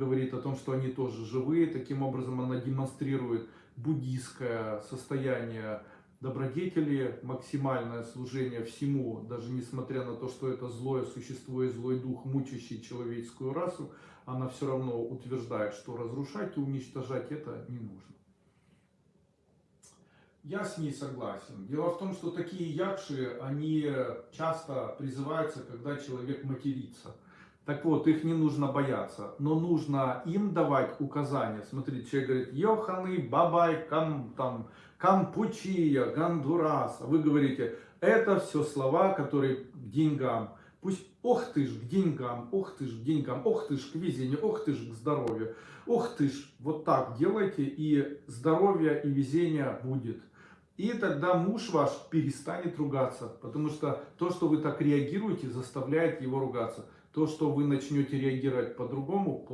говорит о том, что они тоже живые. Таким образом она демонстрирует буддийское состояние добродетели, максимальное служение всему, даже несмотря на то, что это злое существо и злой дух, мучащий человеческую расу, она все равно утверждает, что разрушать и уничтожать это не нужно. Я с ней согласен. Дело в том, что такие якши, они часто призываются, когда человек матерится. Так вот, их не нужно бояться, но нужно им давать указания. Смотрите, человек говорит, Йоханы, Бабай, Кам, там, Кампучия, Гондурас. Вы говорите, это все слова, которые к деньгам. Пусть, ох ты ж к деньгам, ох ты ж к деньгам, ох ты ж к везению, ох ты ж к здоровью. Ох ты ж, вот так делайте, и здоровье и везение будет. И тогда муж ваш перестанет ругаться, потому что то, что вы так реагируете, заставляет его ругаться. То, что вы начнете реагировать по-другому,